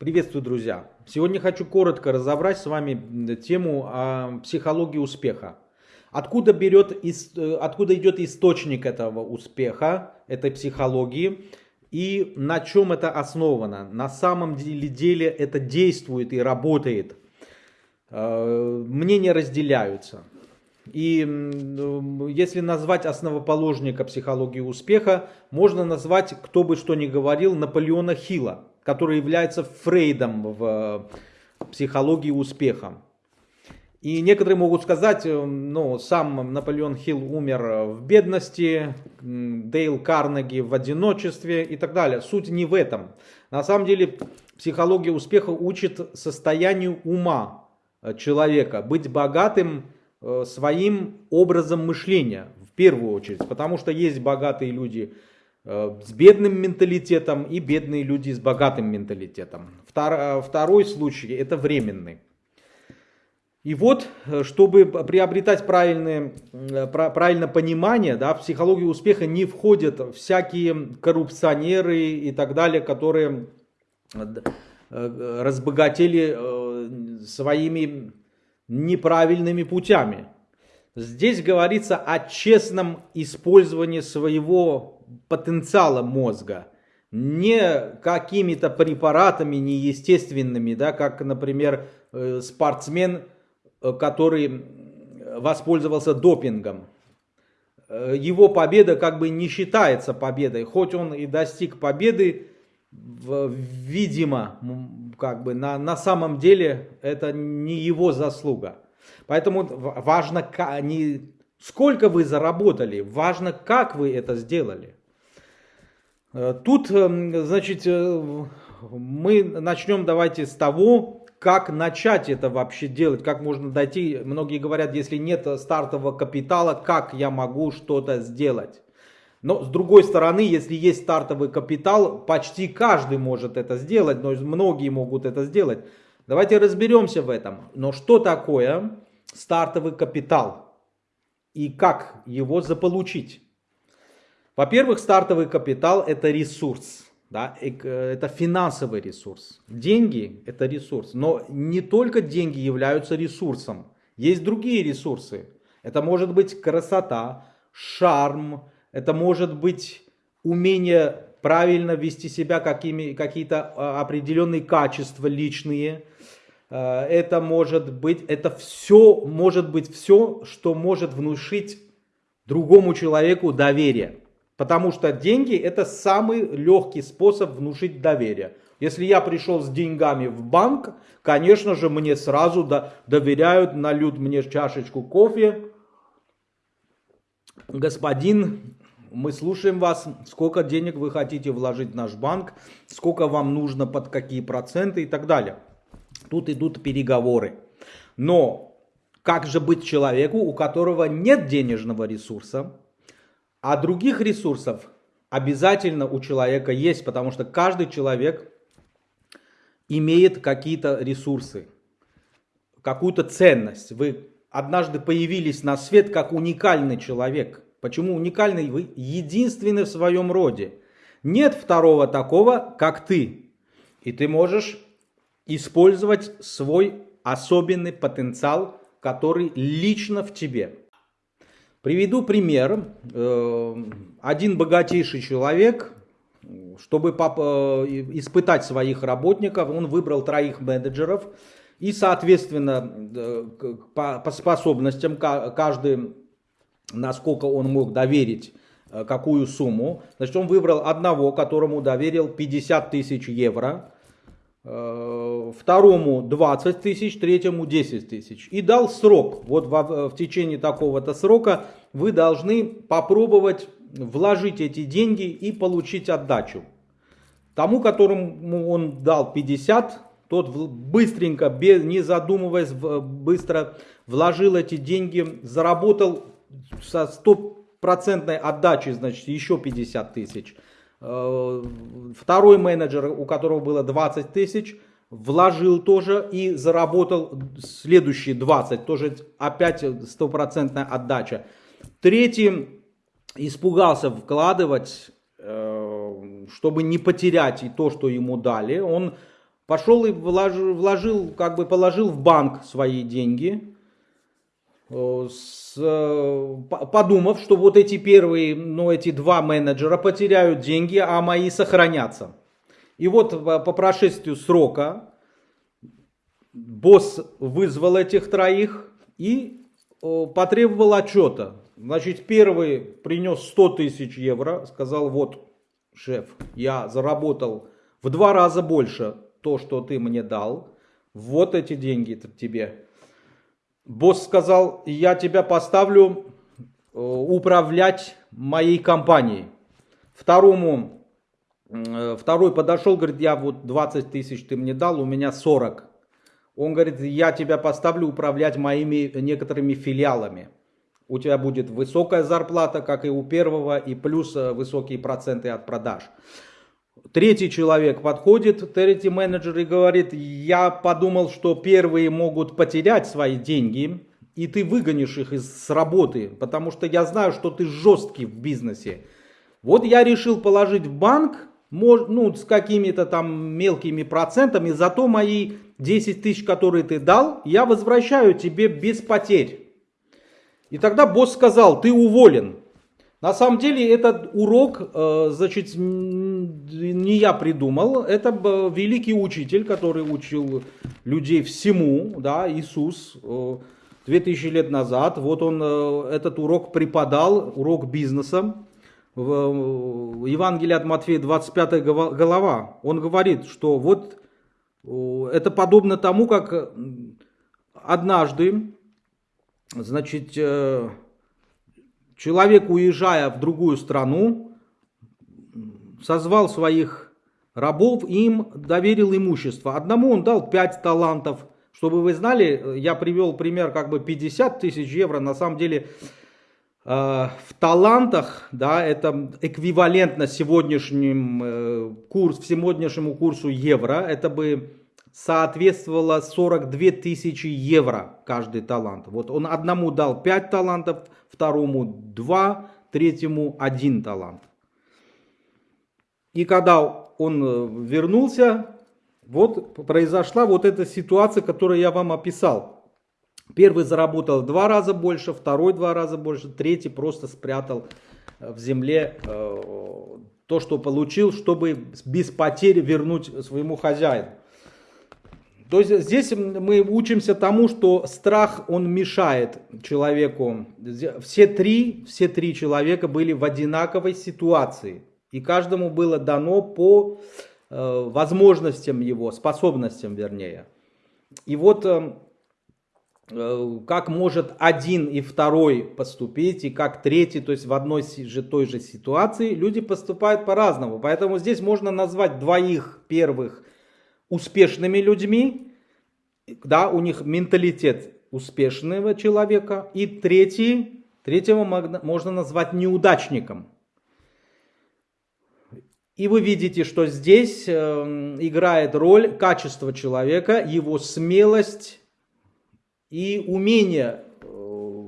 Приветствую, друзья! Сегодня хочу коротко разобрать с вами тему о психологии успеха. Откуда, берет, э, откуда идет источник этого успеха, этой психологии и на чем это основано. На самом деле, деле это действует и работает. Э, мнения разделяются. И если назвать основоположника психологии успеха, можно назвать, кто бы что ни говорил, Наполеона Хилла который является Фрейдом в психологии успеха. И некоторые могут сказать, э, ну, сам Наполеон Хилл умер в бедности, Дейл Карнеги в одиночестве и так далее. Суть не в этом. На самом деле психология успеха учит состоянию ума человека, быть богатым э, своим образом мышления в первую очередь. Потому что есть богатые люди, Э, с бедным менталитетом и бедные люди с богатым менталитетом. Э, второй случай это временный. И вот, э, чтобы приобретать правильное, правильное понимание, да, в психологию успеха не входят всякие коррупционеры и так далее, которые разбогатели своими неправильными путями. Здесь говорится о честном использовании своего потенциала мозга, не какими-то препаратами неестественными, да, как, например, э, спортсмен, э, который воспользовался допингом. Э, его победа как бы не считается победой, хоть он и достиг победы, видимо, как бы на, на самом деле это не его заслуга. Поэтому важно не сколько вы заработали, важно как вы это сделали. Э, тут, эм, значит, э, мы начнем давайте с того, как начать это вообще делать, как можно дойти. Многие говорят, если нет стартового капитала, как я могу что-то сделать. Но с другой стороны, если есть стартовый капитал, почти каждый может это сделать, но многие могут это сделать. Давайте разберемся в этом. Но что такое стартовый капитал и как его заполучить? Во-первых, стартовый капитал это ресурс. Да, это финансовый ресурс. Деньги это ресурс. Но не только деньги являются ресурсом. Есть другие ресурсы. Это может быть красота, шарм, это может быть умение правильно вести себя, какие-то а, определенные качества личные. Э, это может быть, это все может быть все, что может внушить другому человеку доверие. Потому что деньги это самый легкий способ внушить доверие. Если я пришел с деньгами в банк, конечно же мне сразу доверяют, нальют мне чашечку кофе. Господин, мы слушаем вас, сколько денег вы хотите вложить в наш банк, сколько вам нужно, под какие проценты и так далее. Тут идут переговоры. Но как же быть человеку, у которого нет денежного ресурса, а других ресурсов обязательно у человека есть, потому что каждый человек имеет какие-то ресурсы, какую-то ценность. Вы однажды появились на свет как уникальный человек. Почему уникальный? Вы единственный в своем роде. Нет второго такого, как ты. И ты можешь использовать свой особенный потенциал, который лично в тебе. Приведу пример. Э, один богатейший человек, чтобы э, испытать своих работников, он выбрал троих менеджеров. И, соответственно, э, по способностям каждый, насколько он мог доверить какую сумму. Значит, он выбрал одного, которому доверил 50 тысяч евро второму 20 тысяч, третьему 10 тысяч. И дал срок. Вот в, в течение такого-то срока вы должны попробовать вложить эти деньги и получить отдачу. Тому, которому он дал 50, тот быстренько, без, не задумываясь, быстро вложил эти деньги, заработал со стопроцентной отдачей, значит, еще 50 тысяч. Э, второй менеджер, у которого было 20 тысяч, вложил тоже и заработал следующие 20, тоже опять стопроцентная отдача. Третий испугался вкладывать, э, чтобы не потерять и то, что ему дали. Он пошел и вложил, вложил, как бы положил в банк свои деньги, с, э, подумав, что вот эти первые, ну эти два менеджера потеряют деньги, а мои сохранятся. И вот по прошествию срока босс вызвал этих троих и потребовал отчета. Значит, первый принес 100 тысяч евро, сказал, вот, шеф, я заработал в два раза больше то, что ты мне дал. Вот эти деньги тебе. Босс сказал, я тебя поставлю э, управлять моей компанией. Второму, э, второй подошел, говорит, я вот 20 тысяч ты мне дал, у меня 40. Он говорит, я тебя поставлю управлять моими некоторыми филиалами. У тебя будет высокая зарплата, как и у первого, и плюс э, высокие проценты от продаж. Третий человек подходит, третий менеджер и говорит, я подумал, что первые могут потерять свои деньги, и ты выгонишь их из работы, потому что я знаю, что ты жесткий в бизнесе. Вот я решил положить в банк, ну, с какими-то там мелкими процентами, зато мои 10 тысяч, которые ты дал, я возвращаю тебе без потерь. И тогда босс сказал, ты уволен. На самом деле этот урок, э, значит, не я придумал, это великий учитель, который учил людей всему, да, Иисус, 2000 э, лет назад. Вот он э, этот урок преподал, урок бизнеса. В Евангелии от Матфея 25 глава, он говорит, что вот это подобно тому, как однажды, значит, человек, уезжая в другую страну, созвал своих рабов и им доверил имущество. Одному он дал 5 талантов. Чтобы вы знали, я привел пример как бы 50 тысяч евро, на самом деле Э, в талантах, да, это эквивалентно сегодняшним э, курс, сегодняшнему курсу евро, это бы соответствовало 42 тысячи евро каждый талант. Вот он одному дал 5 талантов, второму 2, третьему 1 талант. И когда он э, вернулся, вот произошла вот эта ситуация, которую я вам описал. Первый заработал в два раза больше, второй два раза больше, третий просто спрятал э, в земле э, то, что получил, чтобы без потери вернуть своему хозяину. То есть здесь мы учимся тому, что страх, он мешает человеку. Все три, все три человека были в одинаковой ситуации. И каждому было дано по э, возможностям его, способностям вернее. И вот Э, как может один и второй поступить, и как третий, то есть в одной же той же ситуации, люди поступают по-разному. Поэтому здесь можно назвать двоих первых успешными людьми, да, у них менталитет успешного человека, и третий, третьего можно назвать неудачником. И вы видите, что здесь э, играет роль качество человека, его смелость, и умение э,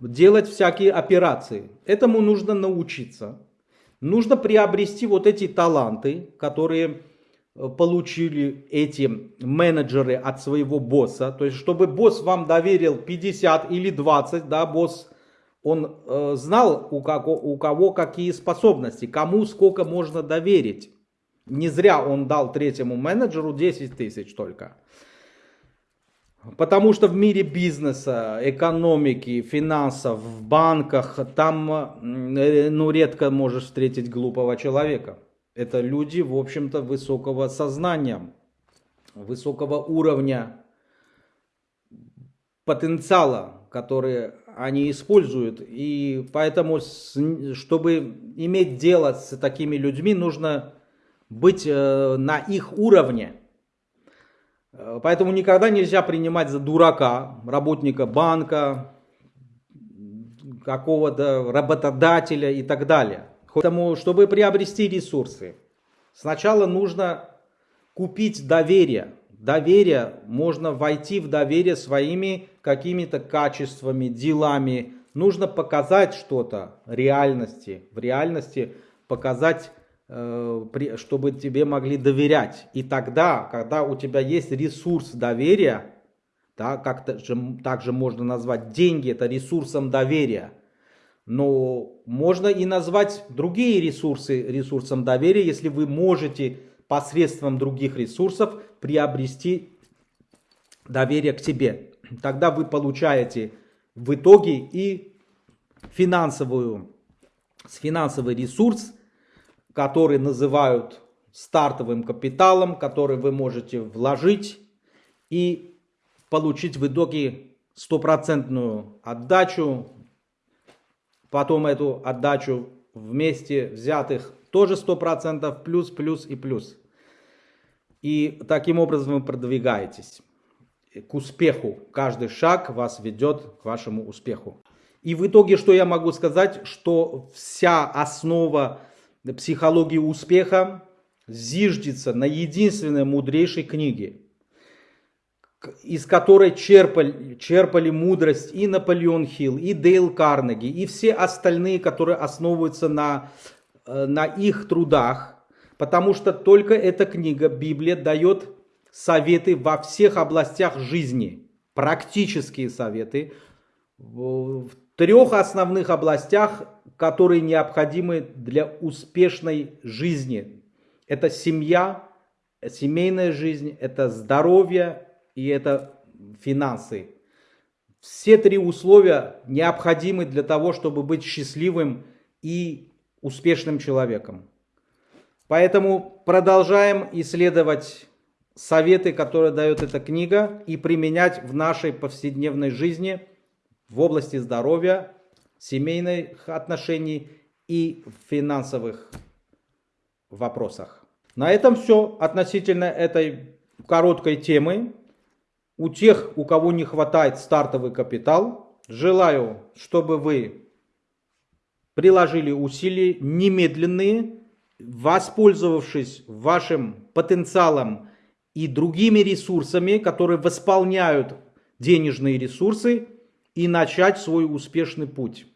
делать всякие операции. Этому нужно научиться. Нужно приобрести вот эти таланты, которые получили эти менеджеры от своего босса. То есть, чтобы босс вам доверил 50 или 20, да, босс, он э, знал, у кого, у кого какие способности, кому сколько можно доверить. Не зря он дал третьему менеджеру 10 тысяч только. Потому что в мире бизнеса, экономики, финансов, в банках, там э, ну, редко можешь встретить глупого человека. Это люди, в общем-то, высокого сознания, высокого уровня потенциала, который они используют. И поэтому, чтобы иметь дело с такими людьми, нужно быть э, на их уровне. Э, поэтому никогда нельзя принимать за дурака работника банка, какого-то работодателя и так далее. Поэтому, чтобы приобрести ресурсы, сначала нужно купить доверие. Доверие, можно войти в доверие своими какими-то качествами, делами. Нужно показать что-то реальности, в реальности показать э, чтобы тебе могли доверять. И тогда, когда у тебя есть ресурс доверия, да, как также можно назвать деньги, это ресурсом доверия. Но можно и назвать другие ресурсы ресурсом доверия, если вы можете посредством других ресурсов приобрести доверие к себе. Тогда вы получаете в итоге и финансовую, финансовый ресурс, который называют стартовым капиталом, который вы можете вложить и получить в итоге стопроцентную отдачу, потом эту отдачу вместе взятых тоже 100%, плюс, плюс и плюс. И таким образом вы продвигаетесь к успеху. Каждый шаг вас ведет к вашему успеху. И в итоге, что я могу сказать, что вся основа психологии успеха зиждется на единственной мудрейшей книге, из которой черпали, черпали мудрость и Наполеон Хилл, и Дейл Карнеги, и все остальные, которые основываются на, э, на их трудах, потому что только эта книга, Библия, дает советы во всех областях жизни, практические советы в трех основных областях, которые необходимы для успешной жизни. Это семья, семейная жизнь, это здоровье и это финансы. Все три условия необходимы для того, чтобы быть счастливым и успешным человеком. Поэтому продолжаем исследовать советы, которые дает эта книга, и применять в нашей повседневной жизни в области здоровья, семейных отношений и финансовых вопросах. На этом все относительно этой короткой темы. У тех, у кого не хватает стартовый капитал, желаю, чтобы вы приложили усилия немедленные, воспользовавшись вашим потенциалом и другими ресурсами, которые восполняют денежные ресурсы и начать свой успешный путь.